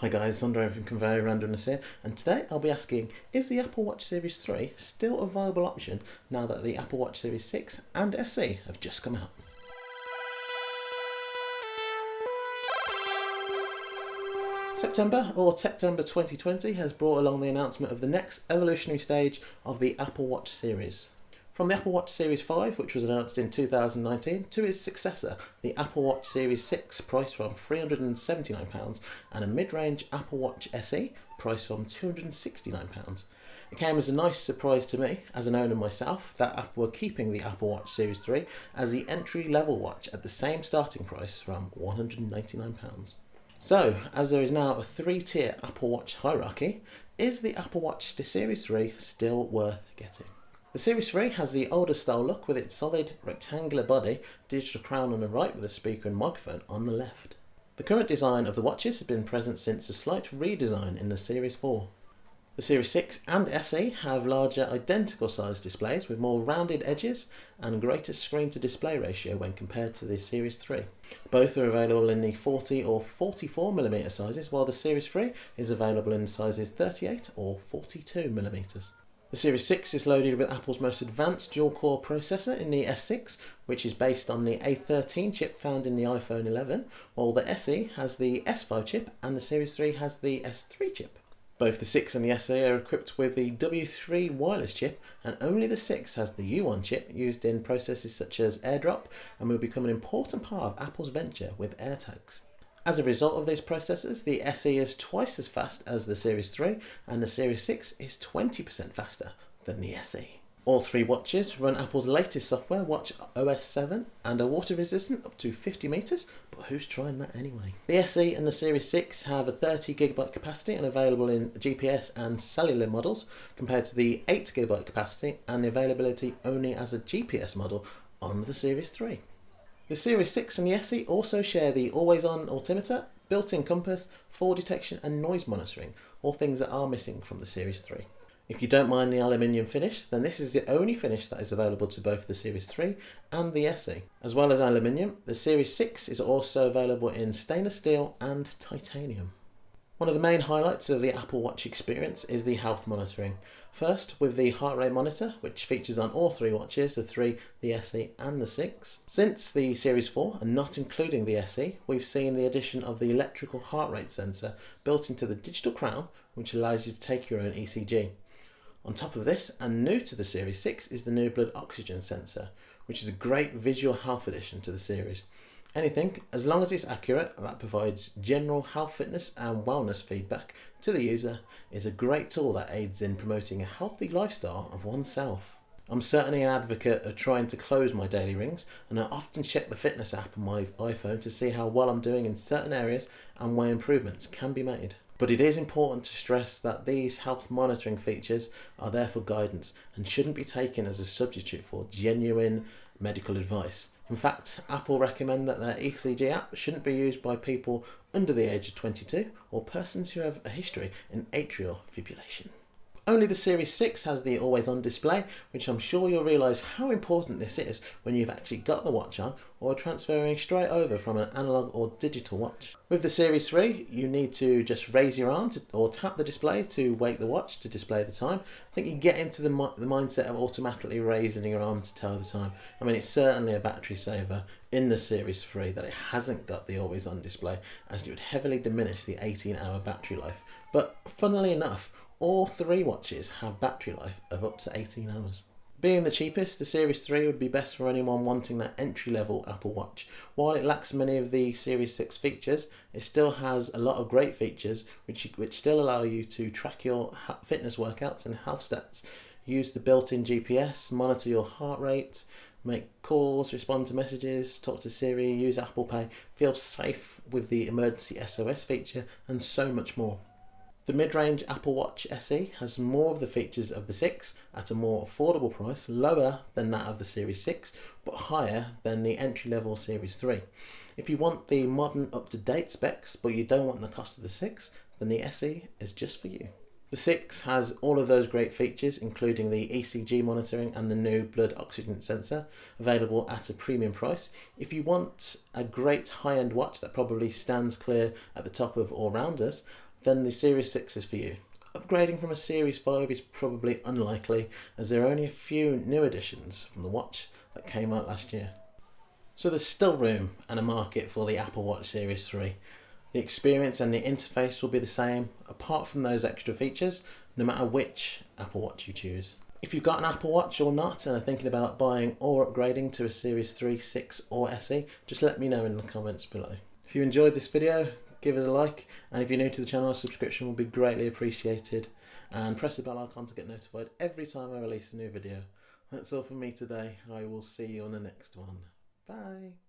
Hi guys, Sondre from Conveyor Randomness here, and today I'll be asking, is the Apple Watch Series 3 still a viable option now that the Apple Watch Series 6 and SE have just come out? September, or September 2020, has brought along the announcement of the next evolutionary stage of the Apple Watch series. From the Apple Watch Series 5, which was announced in 2019, to its successor, the Apple Watch Series 6, priced from £379, and a mid range Apple Watch SE, priced from £269. It came as a nice surprise to me, as an owner myself, that Apple were keeping the Apple Watch Series 3 as the entry level watch at the same starting price from £199. So, as there is now a three tier Apple Watch hierarchy, is the Apple Watch Series 3 still worth getting? The Series 3 has the older style look with its solid rectangular body, digital crown on the right with a speaker and microphone on the left. The current design of the watches has been present since a slight redesign in the Series 4. The Series 6 and SE have larger identical sized displays with more rounded edges and greater screen to display ratio when compared to the Series 3. Both are available in the 40 or 44mm sizes while the Series 3 is available in sizes 38 or 42mm. The Series 6 is loaded with Apple's most advanced dual-core processor in the S6, which is based on the A13 chip found in the iPhone 11, while the SE has the S5 chip and the Series 3 has the S3 chip. Both the 6 and the SE are equipped with the W3 wireless chip, and only the 6 has the U1 chip used in processes such as AirDrop and will become an important part of Apple's venture with AirTags. As a result of these processors, the SE is twice as fast as the Series 3 and the Series 6 is 20% faster than the SE. All three watches run Apple's latest software, Watch OS 7, and are water resistant up to 50 metres, but who's trying that anyway? The SE and the Series 6 have a 30 gigabyte capacity and available in GPS and cellular models, compared to the 8 gigabyte capacity and the availability only as a GPS model on the Series 3. The Series 6 and the SE also share the always-on altimeter, built-in compass, fall detection and noise monitoring, all things that are missing from the Series 3. If you don't mind the aluminium finish, then this is the only finish that is available to both the Series 3 and the SE. As well as aluminium, the Series 6 is also available in stainless steel and titanium. One of the main highlights of the Apple Watch experience is the health monitoring. First, with the heart rate monitor, which features on all three watches, the 3, the SE and the 6. Since the Series 4, and not including the SE, we've seen the addition of the electrical heart rate sensor built into the digital crown, which allows you to take your own ECG. On top of this, and new to the Series 6, is the new blood oxygen sensor, which is a great visual health addition to the series. Anything, as long as it's accurate and that provides general health, fitness, and wellness feedback to the user, is a great tool that aids in promoting a healthy lifestyle of oneself. I'm certainly an advocate of trying to close my daily rings, and I often check the fitness app on my iPhone to see how well I'm doing in certain areas and where improvements can be made. But it is important to stress that these health monitoring features are there for guidance and shouldn't be taken as a substitute for genuine medical advice. In fact, Apple recommend that their ECG app shouldn't be used by people under the age of 22 or persons who have a history in atrial fibrillation. Only the Series 6 has the always on display, which I'm sure you'll realise how important this is when you've actually got the watch on or transferring straight over from an analog or digital watch. With the Series 3, you need to just raise your arm to, or tap the display to wake the watch to display the time. I think you get into the, the mindset of automatically raising your arm to tell the time. I mean, it's certainly a battery saver in the Series 3 that it hasn't got the always on display as it would heavily diminish the 18 hour battery life. But funnily enough, all three watches have battery life of up to 18 hours. Being the cheapest, the Series 3 would be best for anyone wanting that entry level Apple Watch. While it lacks many of the Series 6 features, it still has a lot of great features which, which still allow you to track your fitness workouts and health stats, use the built in GPS, monitor your heart rate, make calls, respond to messages, talk to Siri, use Apple Pay, feel safe with the emergency SOS feature, and so much more. The mid-range Apple Watch SE has more of the features of the 6 at a more affordable price, lower than that of the Series 6, but higher than the entry-level Series 3. If you want the modern up-to-date specs, but you don't want the cost of the 6, then the SE is just for you. The 6 has all of those great features, including the ECG monitoring and the new blood oxygen sensor, available at a premium price. If you want a great high end watch that probably stands clear at the top of all rounders, then the Series 6 is for you. Upgrading from a Series 5 is probably unlikely as there are only a few new additions from the watch that came out last year. So there's still room and a market for the Apple Watch Series 3. The experience and the interface will be the same apart from those extra features no matter which Apple Watch you choose. If you've got an Apple Watch or not and are thinking about buying or upgrading to a Series 3, 6 or SE, just let me know in the comments below. If you enjoyed this video, give it a like and if you're new to the channel, a subscription will be greatly appreciated and press the bell icon to get notified every time I release a new video. That's all from me today. I will see you on the next one. Bye.